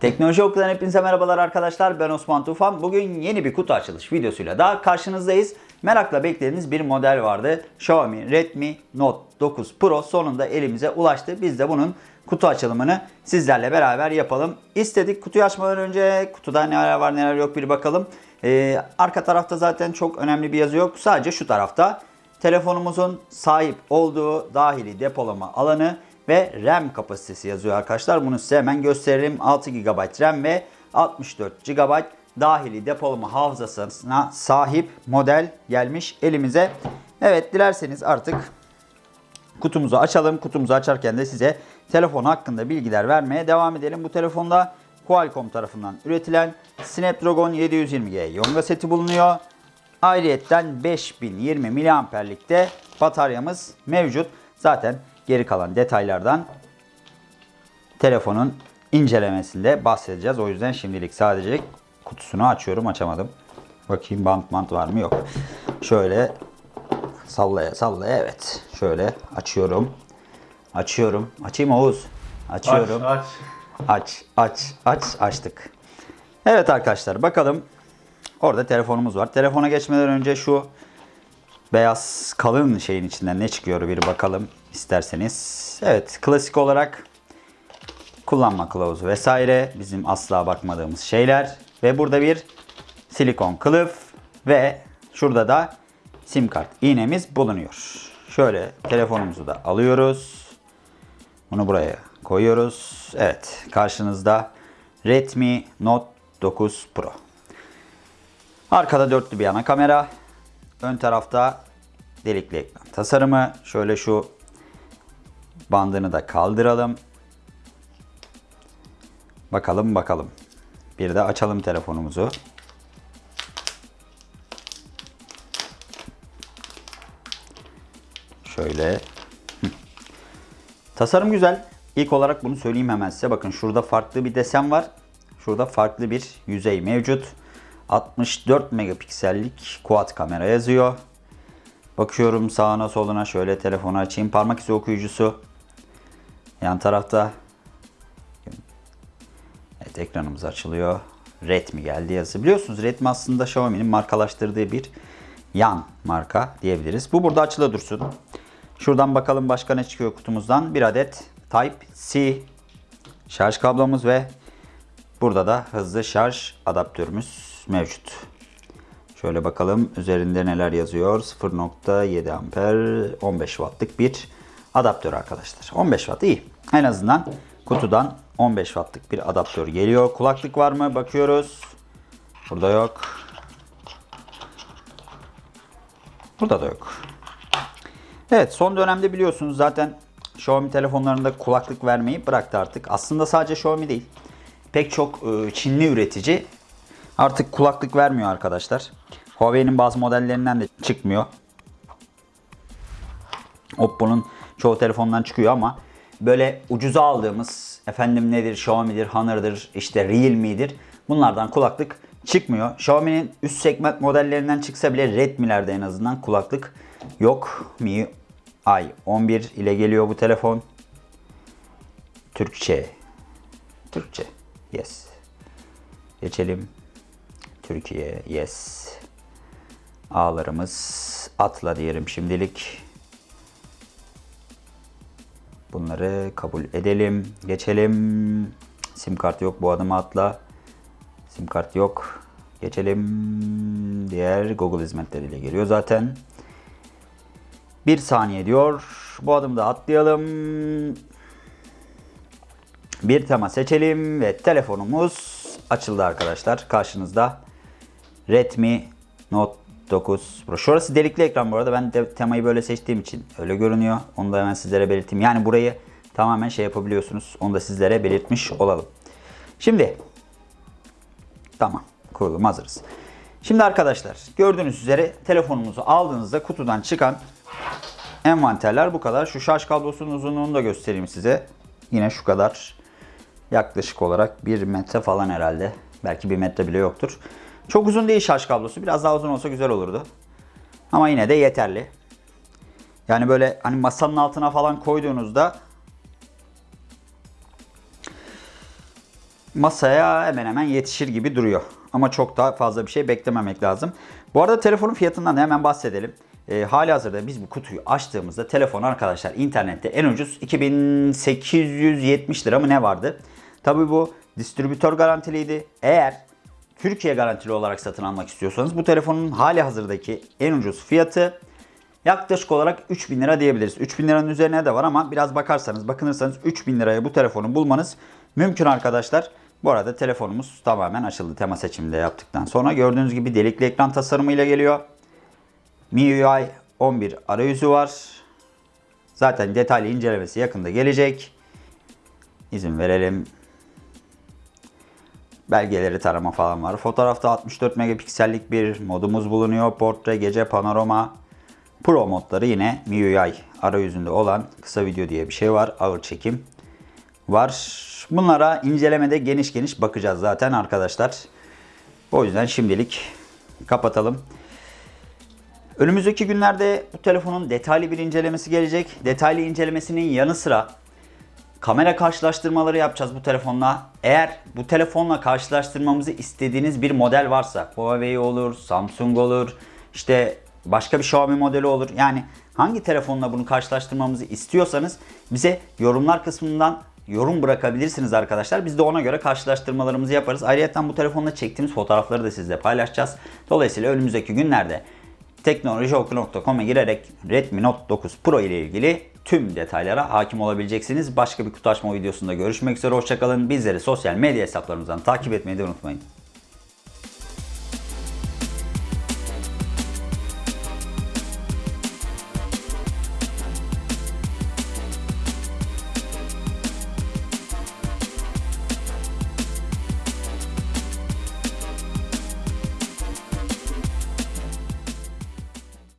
Teknoloji Okulu'dan hepinize merhabalar arkadaşlar. Ben Osman Tufan. Bugün yeni bir kutu açılış videosuyla daha karşınızdayız. Merakla beklediğiniz bir model vardı. Xiaomi Redmi Note 9 Pro sonunda elimize ulaştı. Biz de bunun kutu açılımını sizlerle beraber yapalım. İstedik kutuyu açmadan önce kutuda neler var neler yok bir bakalım. Ee, arka tarafta zaten çok önemli bir yazı yok. Sadece şu tarafta telefonumuzun sahip olduğu dahili depolama alanı ve RAM kapasitesi yazıyor arkadaşlar. Bunu size hemen gösterelim. 6 GB RAM ve 64 GB dahili depolama hafızasına sahip model gelmiş elimize. Evet dilerseniz artık kutumuzu açalım. Kutumuzu açarken de size telefon hakkında bilgiler vermeye devam edelim. Bu telefonda Qualcomm tarafından üretilen Snapdragon 720G Yonga seti bulunuyor. Ayrıyetten 5020 miliamperlikte bataryamız mevcut. Zaten geri kalan detaylardan telefonun incelemesinde bahsedeceğiz. O yüzden şimdilik sadece kutusunu açıyorum. Açamadım. Bakayım bant bant var mı? Yok. Şöyle sallaya sallaya evet. Şöyle açıyorum. Açıyorum. Açayım Oğuz. Açıyorum. Aç, aç. Aç, aç, aç, açtık. Evet arkadaşlar bakalım. Orada telefonumuz var. Telefona geçmeden önce şu beyaz kalın şeyin içinden ne çıkıyor bir bakalım isterseniz. Evet klasik olarak kullanma kılavuzu vesaire bizim asla bakmadığımız şeyler. Ve burada bir silikon kılıf ve şurada da sim kart iğnemiz bulunuyor. Şöyle telefonumuzu da alıyoruz. Bunu buraya koyuyoruz. Evet karşınızda Redmi Note 9 Pro. Arkada dörtlü bir ana kamera. Ön tarafta delikli ekran tasarımı. Şöyle şu bandını da kaldıralım. Bakalım bakalım. Bir de açalım telefonumuzu. Şöyle. Tasarım güzel. İlk olarak bunu söyleyeyim hemen size. Bakın şurada farklı bir desen var. Şurada farklı bir yüzey mevcut. 64 megapiksellik quad kamera yazıyor. Bakıyorum sağına soluna şöyle telefonu açayım. Parmak izi okuyucusu. Yan tarafta. Evet ekranımız açılıyor. Redmi geldi yazısı. Biliyorsunuz Redmi aslında Xiaomi'nin markalaştırdığı bir yan marka diyebiliriz. Bu burada açılı dursun. Şuradan bakalım başka ne çıkıyor kutumuzdan. Bir adet Type-C şarj kablomuz ve burada da hızlı şarj adaptörümüz mevcut. Şöyle bakalım üzerinde neler yazıyor. 0.7 amper 15 wattlık bir adaptör arkadaşlar. 15 watt iyi. En azından kutudan 15 wattlık bir adaptör geliyor. Kulaklık var mı? Bakıyoruz. Burada yok. Burada da yok. Evet son dönemde biliyorsunuz zaten Xiaomi telefonlarında kulaklık vermeyi bıraktı artık. Aslında sadece Xiaomi değil. Pek çok e, Çinli üretici artık kulaklık vermiyor arkadaşlar. Huawei'nin bazı modellerinden de çıkmıyor. Oppo'nun çoğu telefondan çıkıyor ama böyle ucuza aldığımız efendim nedir Xiaomi'dir, Honor'dır, işte Realme'dir bunlardan kulaklık çıkmıyor. Xiaomi'nin üst segment modellerinden çıksa bile Redmi'lerde en azından kulaklık yok. Mi Ay 11 ile geliyor bu telefon. Türkçe. Türkçe. Yes. Geçelim. Türkiye. Yes. Ağlarımız atla diyelim şimdilik. Bunları kabul edelim. Geçelim. Sim kart yok. Bu adımı atla. Sim kart yok. Geçelim. Diğer Google hizmetleriyle geliyor zaten. Bir saniye diyor. Bu adımda atlayalım. Bir tema seçelim ve telefonumuz açıldı arkadaşlar. Karşınızda Redmi Note 9 Pro. Şurası delikli ekran bu arada. Ben de temayı böyle seçtiğim için öyle görünüyor. Onu da hemen sizlere belirteyim. Yani burayı tamamen şey yapabiliyorsunuz. Onu da sizlere belirtmiş olalım. Şimdi tamam kurulum hazırız. Şimdi arkadaşlar gördüğünüz üzere telefonumuzu aldığınızda kutudan çıkan envanterler bu kadar. Şu şarj kablosunun uzunluğunu da göstereyim size. Yine şu kadar. Yaklaşık olarak 1 metre falan herhalde. Belki 1 metre bile yoktur. Çok uzun değil şarj kablosu. Biraz daha uzun olsa güzel olurdu. Ama yine de yeterli. Yani böyle hani masanın altına falan koyduğunuzda masaya hemen hemen yetişir gibi duruyor. Ama çok daha fazla bir şey beklememek lazım. Bu arada telefonun fiyatından da hemen bahsedelim. E, hali hazırda biz bu kutuyu açtığımızda telefon arkadaşlar internette en ucuz 2870 lira mı ne vardı? Tabi bu distribütör garantiliydi. Eğer Türkiye garantili olarak satın almak istiyorsanız bu telefonun hali hazırdaki en ucuz fiyatı yaklaşık olarak 3000 lira diyebiliriz. 3000 liranın üzerine de var ama biraz bakarsanız bakınırsanız 3000 liraya bu telefonu bulmanız mümkün arkadaşlar. Bu arada telefonumuz tamamen açıldı tema seçiminde yaptıktan sonra. Gördüğünüz gibi delikli ekran tasarımıyla geliyor. MIUI 11 arayüzü var. Zaten detaylı incelemesi yakında gelecek. İzin verelim. Belgeleri tarama falan var. Fotoğrafta 64 megapiksellik bir modumuz bulunuyor. Portre, gece, panorama. Pro modları yine MIUI arayüzünde olan kısa video diye bir şey var. Ağır çekim var. Bunlara incelemede geniş geniş bakacağız zaten arkadaşlar. O yüzden şimdilik kapatalım. Önümüzdeki günlerde bu telefonun detaylı bir incelemesi gelecek. Detaylı incelemesinin yanı sıra kamera karşılaştırmaları yapacağız bu telefonla. Eğer bu telefonla karşılaştırmamızı istediğiniz bir model varsa Huawei olur, Samsung olur, işte başka bir Xiaomi modeli olur. Yani hangi telefonla bunu karşılaştırmamızı istiyorsanız bize yorumlar kısmından yorum bırakabilirsiniz arkadaşlar. Biz de ona göre karşılaştırmalarımızı yaparız. Ayrıca bu telefonla çektiğimiz fotoğrafları da sizle paylaşacağız. Dolayısıyla önümüzdeki günlerde teknolojioku.com'a girerek Redmi Note 9 Pro ile ilgili tüm detaylara hakim olabileceksiniz. Başka bir kutu videosunda görüşmek üzere. Hoşçakalın. Bizleri sosyal medya hesaplarımızdan takip etmeyi de unutmayın.